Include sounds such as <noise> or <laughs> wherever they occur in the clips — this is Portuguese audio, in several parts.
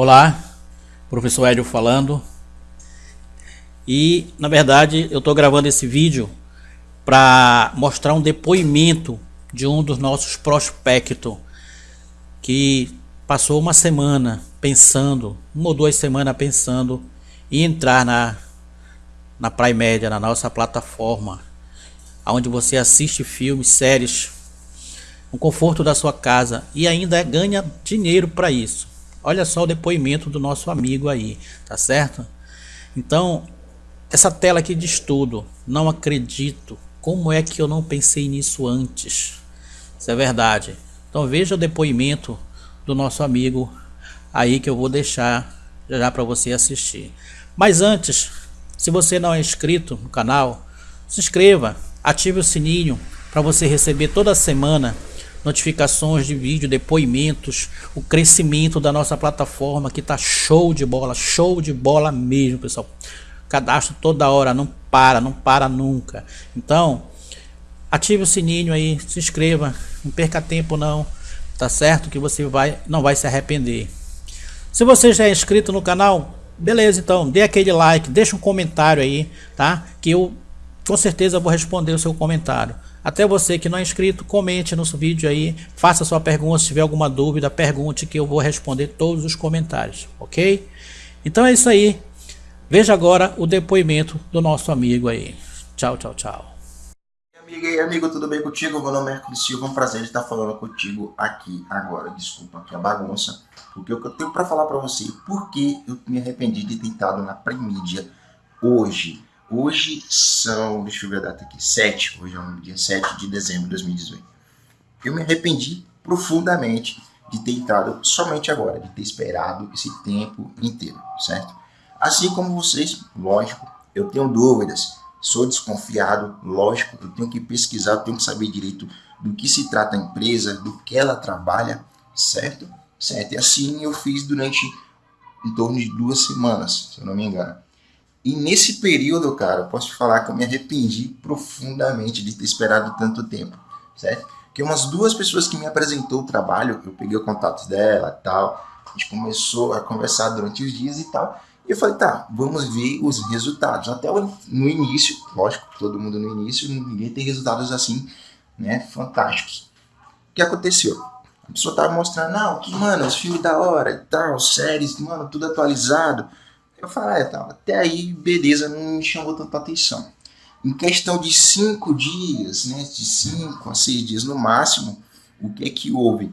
Olá, professor Hélio falando. E na verdade eu estou gravando esse vídeo para mostrar um depoimento de um dos nossos prospectos que passou uma semana pensando, uma ou duas semanas pensando em entrar na, na Prime Média, na nossa plataforma, onde você assiste filmes, séries, no conforto da sua casa e ainda ganha dinheiro para isso. Olha só o depoimento do nosso amigo aí, tá certo? Então, essa tela aqui de estudo, não acredito. Como é que eu não pensei nisso antes? Isso é verdade. Então veja o depoimento do nosso amigo aí que eu vou deixar já para você assistir. Mas antes, se você não é inscrito no canal, se inscreva, ative o sininho para você receber toda semana notificações de vídeo, depoimentos, o crescimento da nossa plataforma que tá show de bola, show de bola mesmo, pessoal. Cadastro toda hora, não para, não para nunca. Então, ative o sininho aí, se inscreva, não perca tempo não, tá certo? Que você vai, não vai se arrepender. Se você já é inscrito no canal, beleza então, dê aquele like, deixa um comentário aí, tá? Que eu com certeza vou responder o seu comentário. Até você que não é inscrito, comente no vídeo aí, faça sua pergunta, se tiver alguma dúvida, pergunte que eu vou responder todos os comentários, ok? Então é isso aí. Veja agora o depoimento do nosso amigo aí. Tchau, tchau, tchau. Amiga e amigo, tudo bem contigo? Meu nome é Hercules Silva, é um prazer estar falando contigo aqui agora. Desculpa aqui a bagunça, porque o que eu tenho para falar para você, por que eu me arrependi de ter estado na Primídia hoje. Hoje são, deixa eu ver a data aqui, 7, hoje é o dia 7 de dezembro de 2018. Eu me arrependi profundamente de ter entrado somente agora, de ter esperado esse tempo inteiro, certo? Assim como vocês, lógico, eu tenho dúvidas, sou desconfiado, lógico, eu tenho que pesquisar, eu tenho que saber direito do que se trata a empresa, do que ela trabalha, certo? Certo, e assim eu fiz durante em torno de duas semanas, se eu não me engano. E nesse período, cara, posso te falar que eu me arrependi profundamente de ter esperado tanto tempo, certo? Porque umas duas pessoas que me apresentou o trabalho, eu peguei o contato dela e tal, a gente começou a conversar durante os dias e tal, e eu falei, tá, vamos ver os resultados. Até no início, lógico, todo mundo no início, ninguém tem resultados assim, né, fantásticos. O que aconteceu? A pessoa tava mostrando, não, que, mano, os filmes da hora e tal, séries, mano, tudo atualizado, eu falei, ah, tá, até aí, beleza, não me chamou tanta atenção. Em questão de cinco dias, né, de cinco a seis dias no máximo, o que é que houve?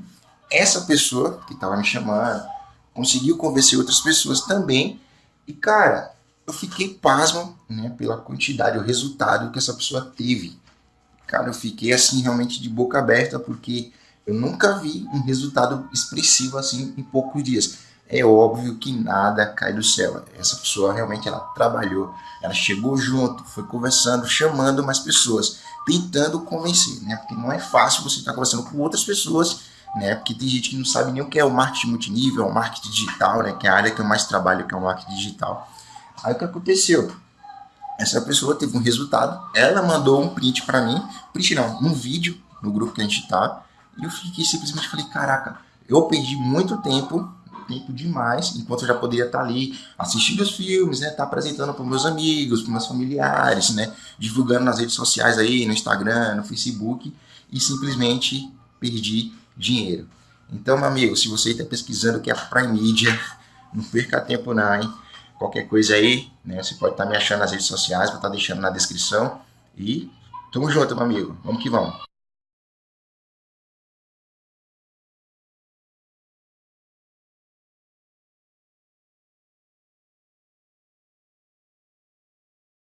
Essa pessoa que estava me chamando conseguiu convencer outras pessoas também. E, cara, eu fiquei pasmo né, pela quantidade, o resultado que essa pessoa teve. Cara, eu fiquei assim realmente de boca aberta porque eu nunca vi um resultado expressivo assim em poucos dias é óbvio que nada cai do céu. Essa pessoa realmente ela trabalhou, ela chegou junto, foi conversando, chamando mais pessoas, tentando convencer, né? Porque não é fácil você estar conversando com outras pessoas, né? Porque tem gente que não sabe nem o que é o marketing multinível, o marketing digital, né? Que é a área que eu mais trabalho, que é o marketing digital. Aí o que aconteceu? Essa pessoa teve um resultado, ela mandou um print para mim, print não, um vídeo no grupo que a gente tá, e eu fiquei simplesmente falei, caraca, eu perdi muito tempo tempo demais, enquanto eu já poderia estar ali assistindo os filmes, né, estar apresentando para meus amigos, para meus familiares, né, divulgando nas redes sociais aí, no Instagram, no Facebook, e simplesmente perdi dinheiro. Então, meu amigo, se você está pesquisando o que é Prime Media, <laughs> não perca tempo não, hein? Qualquer coisa aí, né, você pode estar me achando nas redes sociais, vou estar deixando na descrição. E tamo junto, meu amigo. Vamos que vamos.